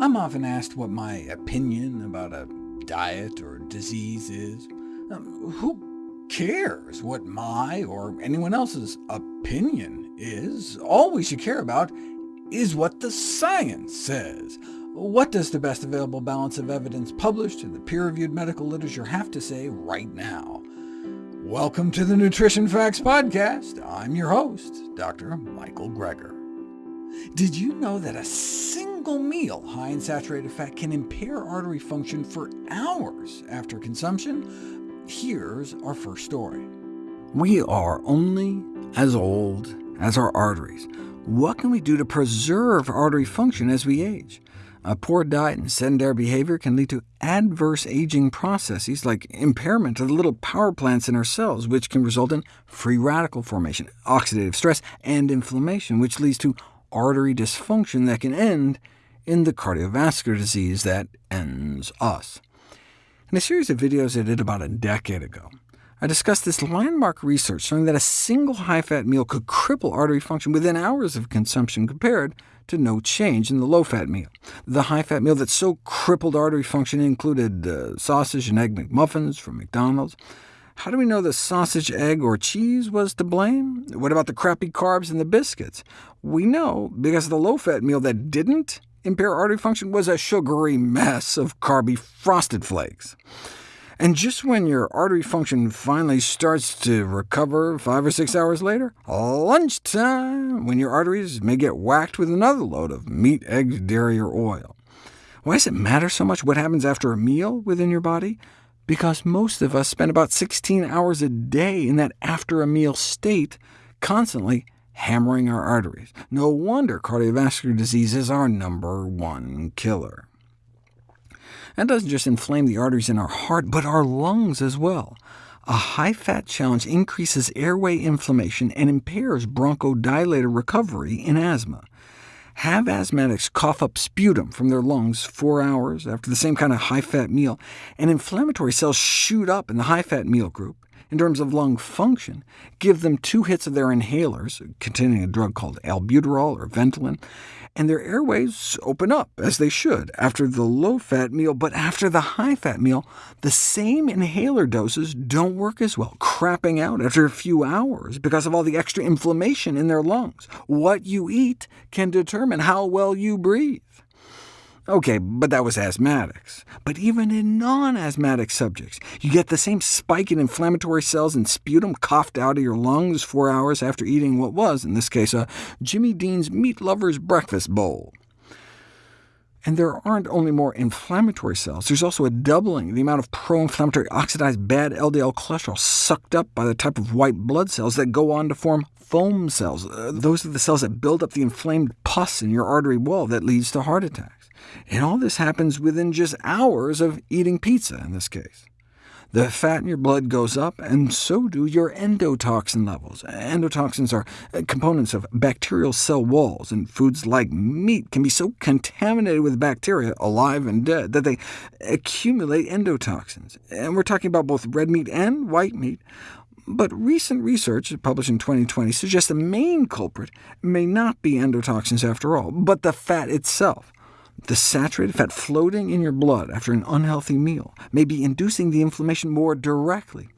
I'm often asked what my opinion about a diet or disease is. Um, who cares what my or anyone else's opinion is? All we should care about is what the science says. What does the best available balance of evidence published in the peer-reviewed medical literature have to say right now? Welcome to the Nutrition Facts Podcast. I'm your host, Dr. Michael Greger. Did you know that a single meal high in saturated fat can impair artery function for hours after consumption? Here's our first story. We are only as old as our arteries. What can we do to preserve artery function as we age? A poor diet and sedentary behavior can lead to adverse aging processes like impairment of the little power plants in our cells, which can result in free radical formation, oxidative stress, and inflammation, which leads to artery dysfunction that can end in the cardiovascular disease that ends us. In a series of videos I did about a decade ago, I discussed this landmark research showing that a single high-fat meal could cripple artery function within hours of consumption compared to no change in the low-fat meal. The high-fat meal that so crippled artery function included uh, sausage and egg McMuffins from McDonald's, how do we know the sausage, egg, or cheese was to blame? What about the crappy carbs and the biscuits? We know, because the low-fat meal that didn't impair artery function was a sugary mess of carby frosted flakes. And just when your artery function finally starts to recover five or six hours later, lunchtime, when your arteries may get whacked with another load of meat, eggs, dairy, or oil. Why does it matter so much what happens after a meal within your body? because most of us spend about 16 hours a day in that after-a-meal state, constantly hammering our arteries. No wonder cardiovascular disease is our number one killer. That doesn't just inflame the arteries in our heart, but our lungs as well. A high-fat challenge increases airway inflammation and impairs bronchodilator recovery in asthma. Have asthmatics cough up sputum from their lungs four hours after the same kind of high-fat meal, and inflammatory cells shoot up in the high-fat meal group. In terms of lung function, give them two hits of their inhalers, containing a drug called albuterol or Ventolin, and their airways open up, as they should, after the low-fat meal, but after the high-fat meal, the same inhaler doses don't work as well, crapping out after a few hours because of all the extra inflammation in their lungs. What you eat can determine how well you breathe. OK, but that was asthmatics. But even in non-asthmatic subjects, you get the same spike in inflammatory cells and sputum coughed out of your lungs four hours after eating what was, in this case, a Jimmy Dean's Meat Lover's Breakfast Bowl. And there aren't only more inflammatory cells, there's also a doubling the amount of pro-inflammatory oxidized bad LDL cholesterol sucked up by the type of white blood cells that go on to form foam cells. Uh, those are the cells that build up the inflamed pus in your artery wall that leads to heart attacks. And all this happens within just hours of eating pizza, in this case. The fat in your blood goes up, and so do your endotoxin levels. Endotoxins are uh, components of bacterial cell walls, and foods like meat can be so contaminated with bacteria, alive and dead, that they accumulate endotoxins. And we're talking about both red meat and white meat. But recent research, published in 2020, suggests the main culprit may not be endotoxins after all, but the fat itself. The saturated fat floating in your blood after an unhealthy meal may be inducing the inflammation more directly.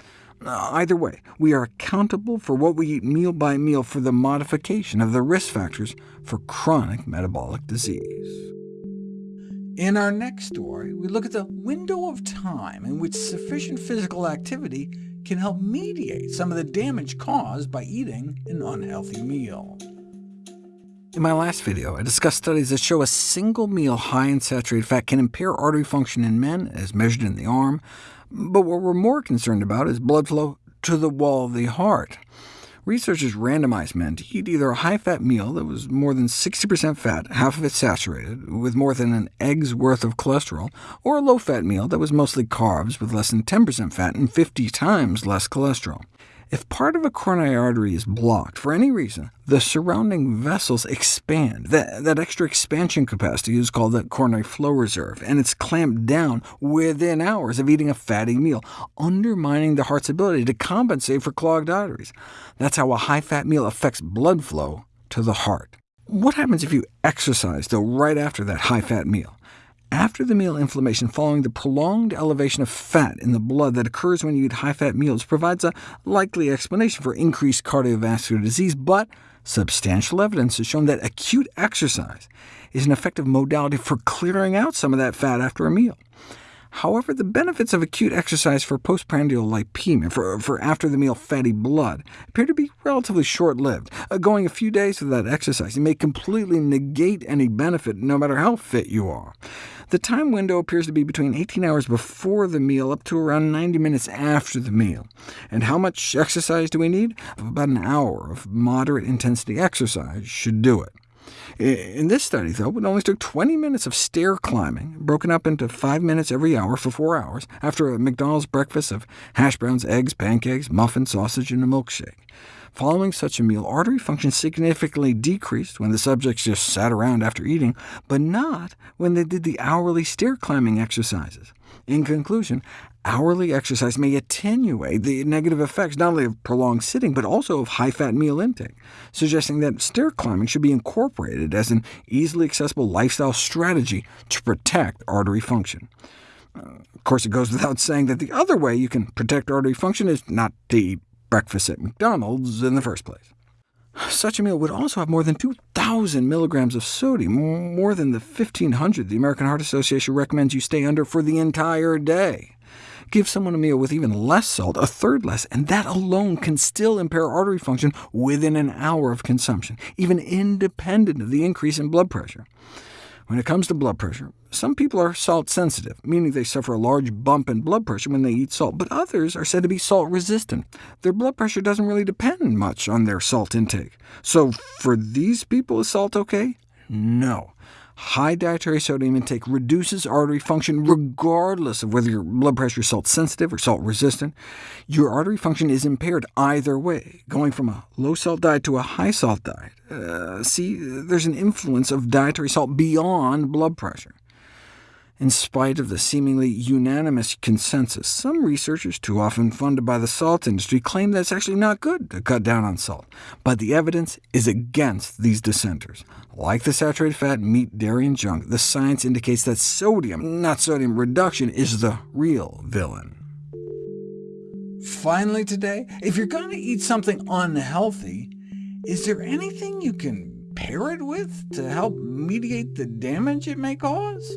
Either way, we are accountable for what we eat meal by meal for the modification of the risk factors for chronic metabolic disease. In our next story, we look at the window of time in which sufficient physical activity can help mediate some of the damage caused by eating an unhealthy meal. In my last video, I discussed studies that show a single meal high in saturated fat can impair artery function in men, as measured in the arm, but what we're more concerned about is blood flow to the wall of the heart. Researchers randomized men to eat either a high-fat meal that was more than 60% fat, half of it saturated, with more than an egg's worth of cholesterol, or a low-fat meal that was mostly carbs with less than 10% fat and 50 times less cholesterol. If part of a coronary artery is blocked for any reason, the surrounding vessels expand. That, that, extra expansion capacity is called the coronary flow reserve, and it's clamped down within hours of eating a fatty meal, undermining the heart's ability to compensate for clogged arteries. That's how a high-fat meal affects blood flow to the heart. What happens if you exercise, though, right after that high-fat meal? After-the-meal inflammation following the prolonged elevation of fat in the blood that occurs when you eat high-fat meals provides a likely explanation for increased cardiovascular disease, but substantial evidence has shown that acute exercise is an effective modality for clearing out some of that fat after a meal. However, the benefits of acute exercise for postprandial lipemia, for, for after-the-meal fatty blood, appear to be relatively short-lived. Uh, going a few days without exercise may completely negate any benefit, no matter how fit you are. The time window appears to be between 18 hours before the meal up to around 90 minutes after the meal. And how much exercise do we need? About an hour of moderate intensity exercise should do it. In this study, though, it only took 20 minutes of stair climbing, broken up into 5 minutes every hour for 4 hours, after a McDonald's breakfast of hash browns, eggs, pancakes, muffin, sausage, and a milkshake. Following such a meal, artery function significantly decreased when the subjects just sat around after eating, but not when they did the hourly stair climbing exercises. In conclusion, hourly exercise may attenuate the negative effects not only of prolonged sitting, but also of high-fat meal intake, suggesting that stair climbing should be incorporated as an easily accessible lifestyle strategy to protect artery function. Uh, of course, it goes without saying that the other way you can protect artery function is not to eat breakfast at McDonald's in the first place. Such a meal would also have more than 2,000 milligrams of sodium, more than the 1,500 the American Heart Association recommends you stay under for the entire day. Give someone a meal with even less salt, a third less, and that alone can still impair artery function within an hour of consumption, even independent of the increase in blood pressure. When it comes to blood pressure, some people are salt-sensitive, meaning they suffer a large bump in blood pressure when they eat salt, but others are said to be salt-resistant. Their blood pressure doesn't really depend much on their salt intake. So for these people, is salt OK? No. High dietary sodium intake reduces artery function regardless of whether your blood pressure is salt-sensitive or salt-resistant. Your artery function is impaired either way, going from a low-salt diet to a high-salt diet. Uh, see, there's an influence of dietary salt beyond blood pressure. In spite of the seemingly unanimous consensus, some researchers, too often funded by the salt industry, claim that it's actually not good to cut down on salt. But the evidence is against these dissenters. Like the saturated fat, meat, dairy, and junk, the science indicates that sodium, not sodium reduction, is the real villain. Finally today, if you're going to eat something unhealthy, is there anything you can pair it with to help mediate the damage it may cause?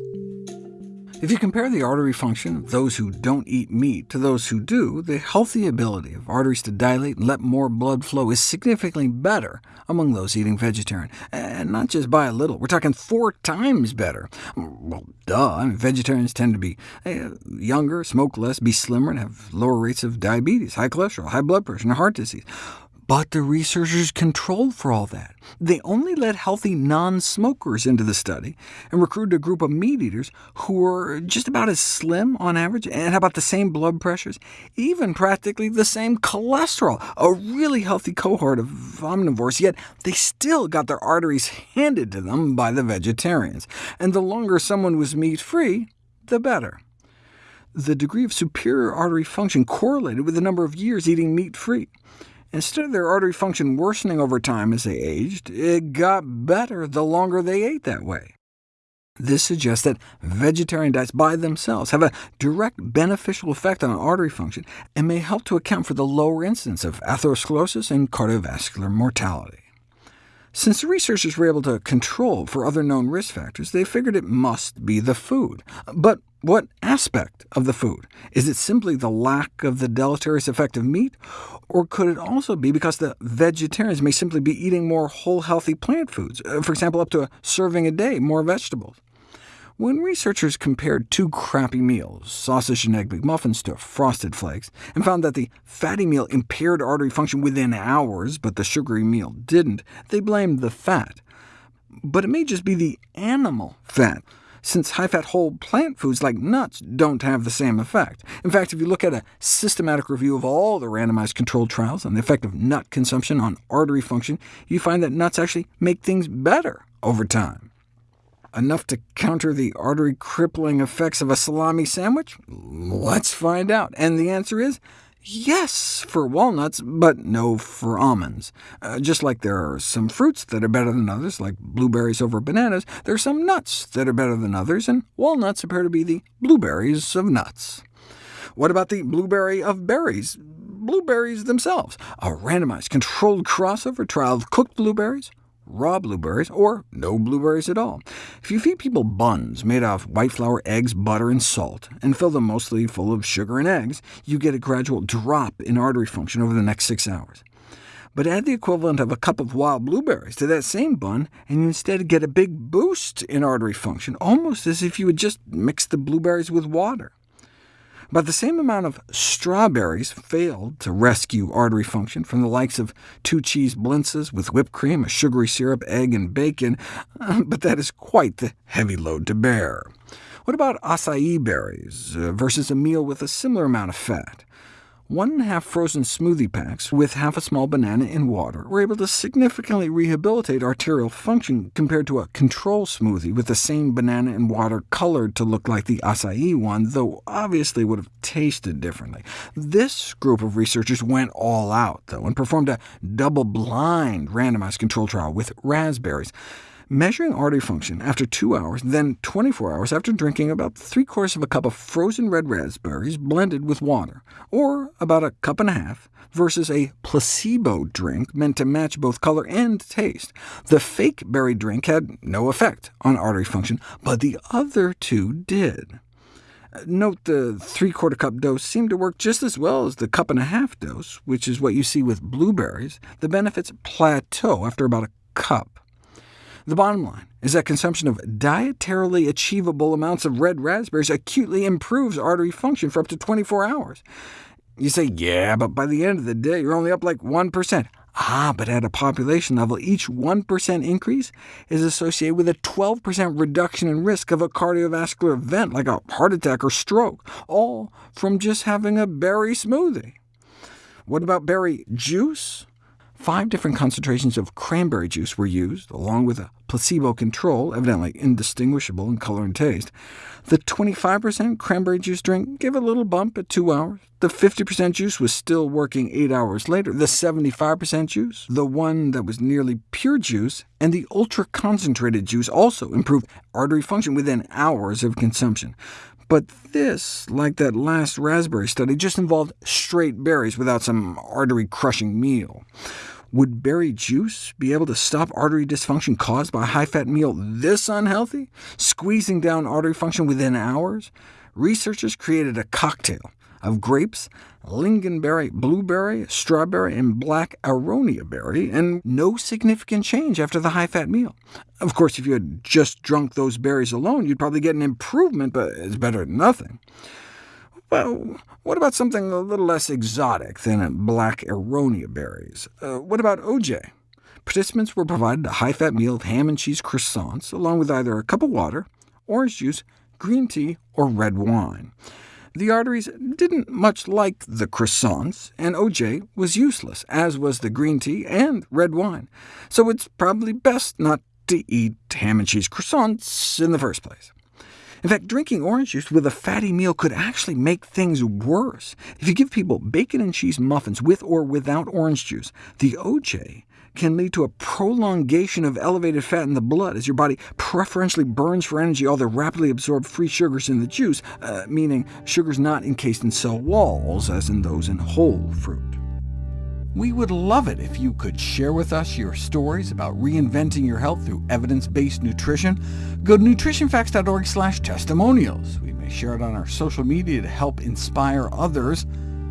If you compare the artery function of those who don't eat meat to those who do, the healthy ability of arteries to dilate and let more blood flow is significantly better among those eating vegetarian, and not just by a little. We're talking four times better. Well, duh. I mean, vegetarians tend to be eh, younger, smoke less, be slimmer, and have lower rates of diabetes, high cholesterol, high blood pressure, and heart disease. But the researchers controlled for all that. They only let healthy non-smokers into the study, and recruited a group of meat-eaters who were just about as slim on average, and about the same blood pressures, even practically the same cholesterol, a really healthy cohort of omnivores, yet they still got their arteries handed to them by the vegetarians. And the longer someone was meat-free, the better. The degree of superior artery function correlated with the number of years eating meat-free. Instead of their artery function worsening over time as they aged, it got better the longer they ate that way. This suggests that vegetarian diets by themselves have a direct beneficial effect on artery function, and may help to account for the lower incidence of atherosclerosis and cardiovascular mortality. Since the researchers were able to control for other known risk factors, they figured it must be the food. But what aspect of the food? Is it simply the lack of the deleterious effect of meat, or could it also be because the vegetarians may simply be eating more whole, healthy plant foods, uh, for example, up to a serving a day, more vegetables? When researchers compared two crappy meals, sausage and egg McMuffins to Frosted Flakes, and found that the fatty meal impaired artery function within hours, but the sugary meal didn't, they blamed the fat. But it may just be the animal fat, since high-fat whole plant foods like nuts don't have the same effect. In fact, if you look at a systematic review of all the randomized controlled trials on the effect of nut consumption on artery function, you find that nuts actually make things better over time. Enough to counter the artery-crippling effects of a salami sandwich? Let's find out. And the answer is yes for walnuts, but no for almonds. Uh, just like there are some fruits that are better than others, like blueberries over bananas, there are some nuts that are better than others, and walnuts appear to be the blueberries of nuts. What about the blueberry of berries? Blueberries themselves. A randomized controlled crossover trial of cooked blueberries, raw blueberries, or no blueberries at all. If you feed people buns made of white flour, eggs, butter, and salt, and fill them mostly full of sugar and eggs, you get a gradual drop in artery function over the next six hours. But add the equivalent of a cup of wild blueberries to that same bun, and you instead get a big boost in artery function, almost as if you had just mixed the blueberries with water. But the same amount of strawberries failed to rescue artery function from the likes of two cheese blintzes with whipped cream, a sugary syrup, egg, and bacon, but that is quite the heavy load to bear. What about acai berries uh, versus a meal with a similar amount of fat? One and a half frozen smoothie packs with half a small banana in water were able to significantly rehabilitate arterial function compared to a control smoothie with the same banana and water colored to look like the acai one, though obviously would have tasted differently. This group of researchers went all out, though, and performed a double-blind randomized control trial with raspberries measuring artery function after two hours, then 24 hours after drinking about three-quarters of a cup of frozen red raspberries blended with water, or about a cup and a half, versus a placebo drink meant to match both color and taste. The fake berry drink had no effect on artery function, but the other two did. Note the three-quarter cup dose seemed to work just as well as the cup and a half dose, which is what you see with blueberries. The benefits plateau after about a cup. The bottom line is that consumption of dietarily achievable amounts of red raspberries acutely improves artery function for up to 24 hours. You say, yeah, but by the end of the day, you're only up like 1%. Ah, but at a population level, each 1% increase is associated with a 12% reduction in risk of a cardiovascular event like a heart attack or stroke, all from just having a berry smoothie. What about berry juice? Five different concentrations of cranberry juice were used, along with a placebo control, evidently indistinguishable in color and taste. The 25% cranberry juice drink gave a little bump at 2 hours. The 50% juice was still working 8 hours later. The 75% juice, the one that was nearly pure juice, and the ultra-concentrated juice also improved artery function within hours of consumption. But this, like that last raspberry study, just involved straight berries without some artery-crushing meal. Would berry juice be able to stop artery dysfunction caused by a high-fat meal this unhealthy, squeezing down artery function within hours? Researchers created a cocktail of grapes, lingonberry, blueberry, strawberry, and black aronia berry, and no significant change after the high-fat meal. Of course, if you had just drunk those berries alone, you'd probably get an improvement, but it's better than nothing. Well, what about something a little less exotic than black aronia berries? Uh, what about OJ? Participants were provided a high-fat meal of ham and cheese croissants, along with either a cup of water, orange juice, green tea, or red wine. The arteries didn't much like the croissants, and OJ was useless, as was the green tea and red wine, so it's probably best not to eat ham and cheese croissants in the first place. In fact, drinking orange juice with a fatty meal could actually make things worse. If you give people bacon and cheese muffins with or without orange juice, the OJ can lead to a prolongation of elevated fat in the blood, as your body preferentially burns for energy all the rapidly absorbed free sugars in the juice, uh, meaning sugars not encased in cell walls, as in those in whole fruit. We would love it if you could share with us your stories about reinventing your health through evidence-based nutrition. Go to nutritionfacts.org slash testimonials. We may share it on our social media to help inspire others.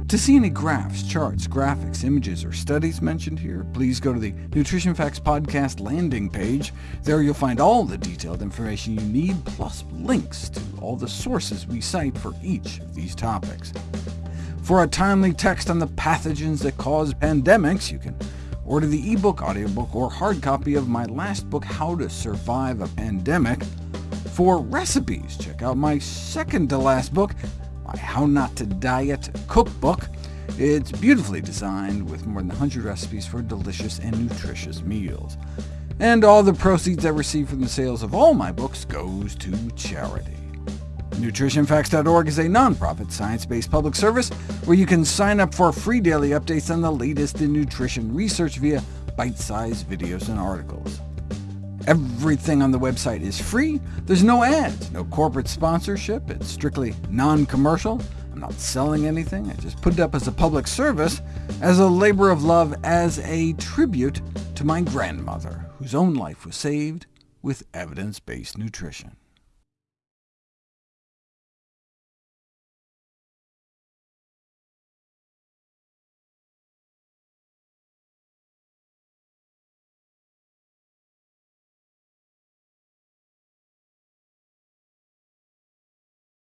To see any graphs, charts, graphics, images, or studies mentioned here, please go to the Nutrition Facts Podcast landing page. There you'll find all the detailed information you need, plus links to all the sources we cite for each of these topics. For a timely text on the pathogens that cause pandemics, you can order the ebook, audiobook, or hard copy of my last book, How to Survive a Pandemic. For recipes, check out my second-to-last book, my How Not to Diet cookbook. It's beautifully designed with more than 100 recipes for delicious and nutritious meals. And all the proceeds I receive from the sales of all my books goes to charity. NutritionFacts.org is a nonprofit, science-based public service where you can sign up for free daily updates on the latest in nutrition research via bite-sized videos and articles. Everything on the website is free. There's no ads, no corporate sponsorship. It's strictly non-commercial. I'm not selling anything. I just put it up as a public service, as a labor of love, as a tribute to my grandmother, whose own life was saved with evidence-based nutrition.